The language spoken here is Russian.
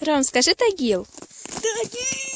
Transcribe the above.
Ром, скажи Тагил. Тагил!